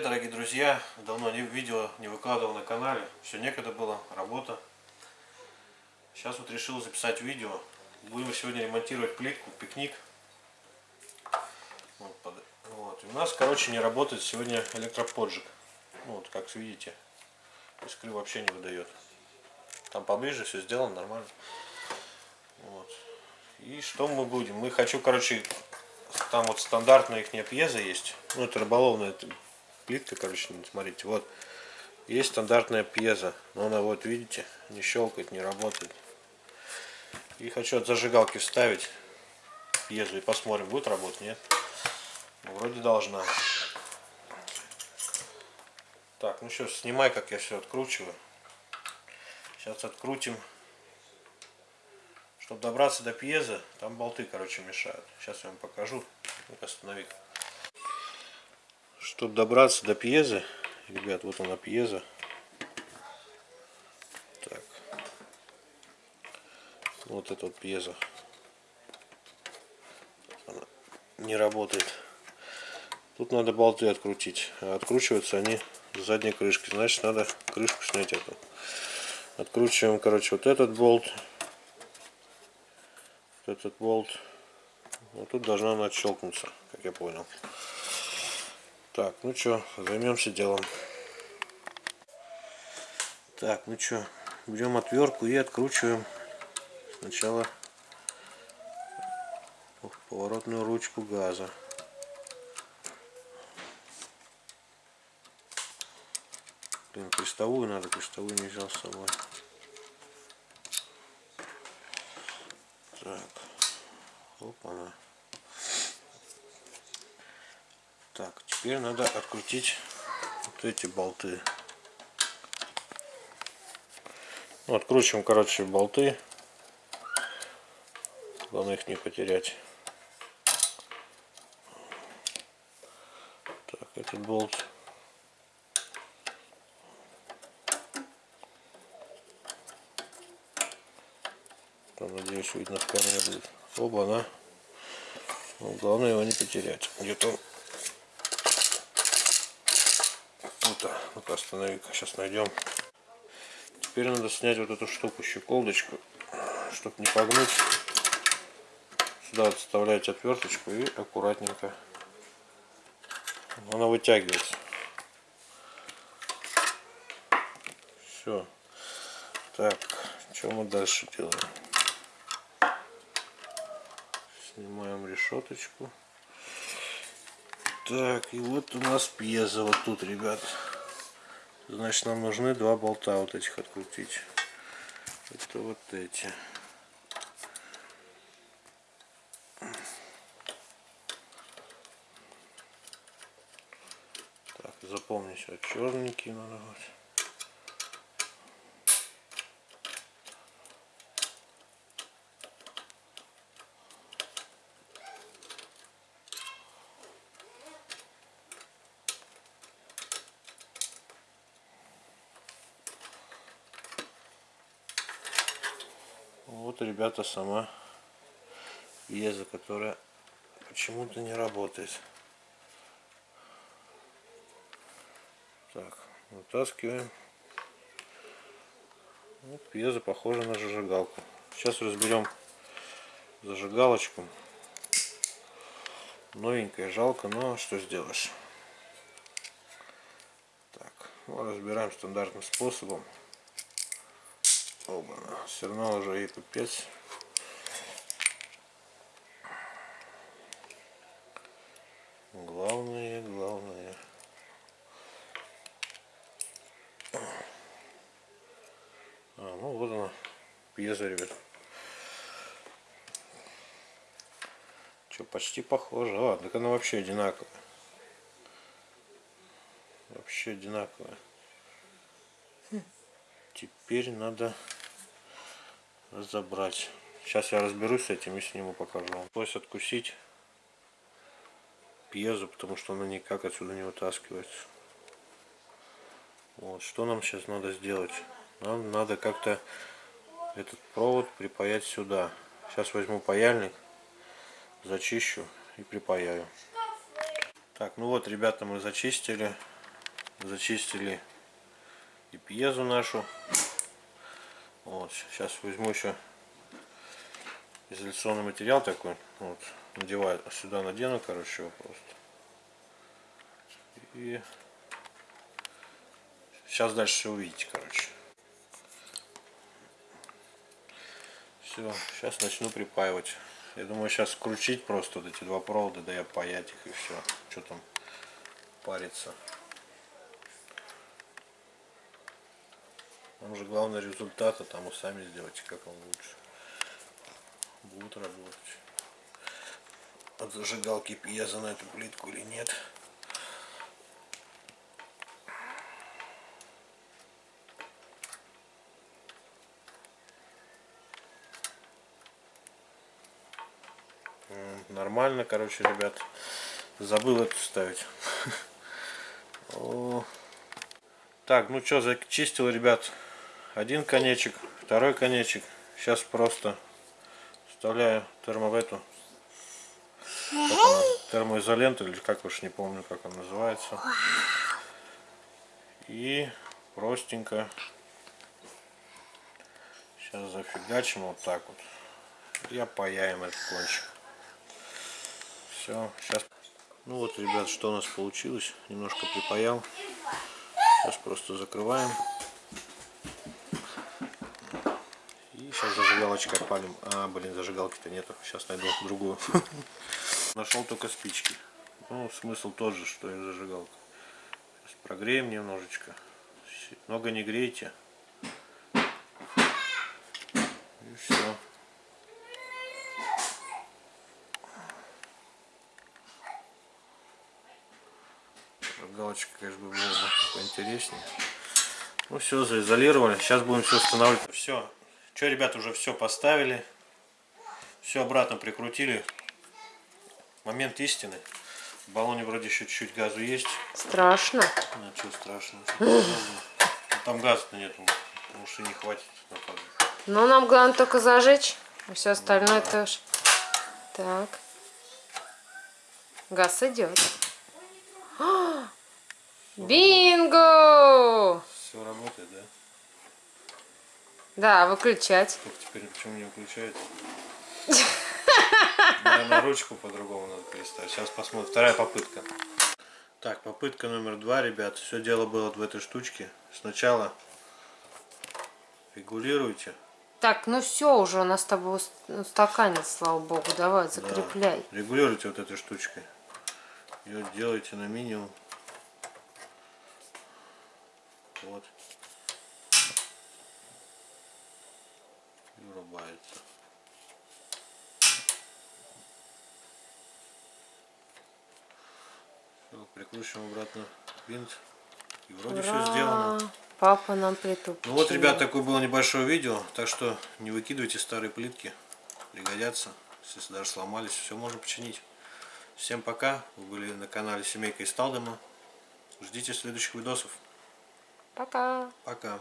дорогие друзья! Давно не видео не выкладывал на канале. Все некогда было, работа. Сейчас вот решил записать видео. Будем сегодня ремонтировать плитку, пикник. Вот, под... вот. У нас, короче, не работает сегодня электроподжиг. Ну, вот, как видите, искры вообще не выдает. Там поближе все сделано нормально. Вот. И что мы будем? Мы хочу, короче, там вот стандартная их пьеза есть. Ну, это рыболовная плитка, короче, смотрите. Вот. Есть стандартная пьеза. Но она вот, видите, не щелкает, не работает. И хочу от зажигалки вставить пьезу и посмотрим, будет работать, нет. Ну, вроде должна. Так, ну что, снимай, как я все откручиваю. Сейчас открутим. Чтобы добраться до пьеза, там болты, короче, мешают. Сейчас я вам покажу. Останови. Чтобы добраться до пьезы, ребят, вот она пьеза. Так. Вот эта вот пьеза. Она не работает. Тут надо болты открутить. А откручиваются они с задней крышки. Значит, надо крышку снять эту. Откручиваем, короче, вот этот болт этот болт. Вот тут должна она отщелкнуться, как я понял. Так, ну что, займемся делом. Так, ну что, берем отвертку и откручиваем сначала поворотную ручку газа. Блин, крестовую надо, крестовую не взял с собой. Так. Опа. Так, теперь надо открутить вот эти болты. Ну, откручиваем, короче, болты. Главное их не потерять. Так, этот болт Там, надеюсь, видно в камере будет. Оба, она. Ну, главное его не потерять. Где-то он... Вот, ну-ка останови-ка, сейчас найдем. Теперь надо снять вот эту штуку, щеколдочку, чтобы не погнуть. Сюда отставляете отверточку и аккуратненько она вытягивается. Все. Так, что мы дальше делаем? Снимаем решеточку. Так, и вот у нас пьеза вот тут, ребят. Значит, нам нужны два болта вот этих открутить. Это вот эти. Так, запомни все, черненькие надо вот. Вот, ребята, сама еза, которая почему-то не работает. Так, вытаскиваем. Вот пьеза похожа на зажигалку. Сейчас разберем зажигалочку. Новенькая, жалко, но что сделаешь. Так, ну, разбираем стандартным способом. Оба, все равно уже и пипец. Главное, главное. А, ну вот она, пьеза, ребят. Что, почти похоже. А, так она вообще одинаковая. Вообще одинаковая. Теперь надо разобрать. Сейчас я разберусь с этим и сниму покажу вам. Откусить пьезу, потому что она никак отсюда не вытаскивается. Вот, что нам сейчас надо сделать? Нам надо как-то этот провод припаять сюда. Сейчас возьму паяльник, зачищу и припаяю. Так, ну вот, ребята, мы зачистили. Зачистили и пьезу нашу. Вот, сейчас возьму еще изоляционный материал такой. Вот, надеваю, сюда надену, короче, его просто. И сейчас дальше все увидите, короче. Все, сейчас начну припаивать. Я думаю, сейчас скрутить просто вот эти два провода, да и опаять их и все. Что там париться. Там же главный результат, а там вы сами сделайте, как вам лучше. Будут работать. От зажигалки пьеза на эту плитку или нет. Нормально, короче, ребят. Забыл это ставить. Так, ну что, зачистил, ребят, один конечек, второй конечек. Сейчас просто вставляю термо термоизоленту, или как уж не помню, как она называется. И простенько сейчас зафигачим вот так вот. И опаяем этот кончик. Все, сейчас. Ну вот, ребят, что у нас получилось. Немножко припаял. Сейчас просто закрываем. И сейчас зажигалочкой опалим. А, блин, зажигалки-то нету. Сейчас найду другую. Нашел только спички. Ну, смысл тот же, что и зажигалка. Сейчас прогреем немножечко. Много не грейте. И все. Галочка, конечно, было бы поинтереснее. Ну все, заизолировали. Сейчас будем все устанавливать. Все. Что, ребята, уже все поставили. Все обратно прикрутили. Момент истины. В баллоне вроде еще чуть-чуть газу есть. Страшно. Ну, что страшного. Ну, Там газа-то нету. Может и не хватит. Но нам главное только зажечь. А все остальное тоже. Так. Газ идет. Бинго! Все работает, да? Да, выключать. Только теперь почему не выключается? Наверное, ручку по-другому надо переставить. Сейчас посмотрим. Вторая попытка. Так, попытка номер два, ребят. Все дело было в этой штучке. Сначала регулируйте. Так, ну все уже у нас с тобой ус- стаканец, слава богу. Давай, Да. закрепляй. Регулируйте вот этой штучкой. Ее делайте на минимум. Вот. Врубается. Всё, прикручиваем обратно винт. И вроде все сделано. Ура! Папа нам притупил. Ну вот, ребят, такое было небольшое видео, так что не выкидывайте старые плитки, пригодятся, если даже сломались, все можно починить. Всем пока, вы были на канале Семейка из Талдома, ждите следующих видосов, Пока. пока.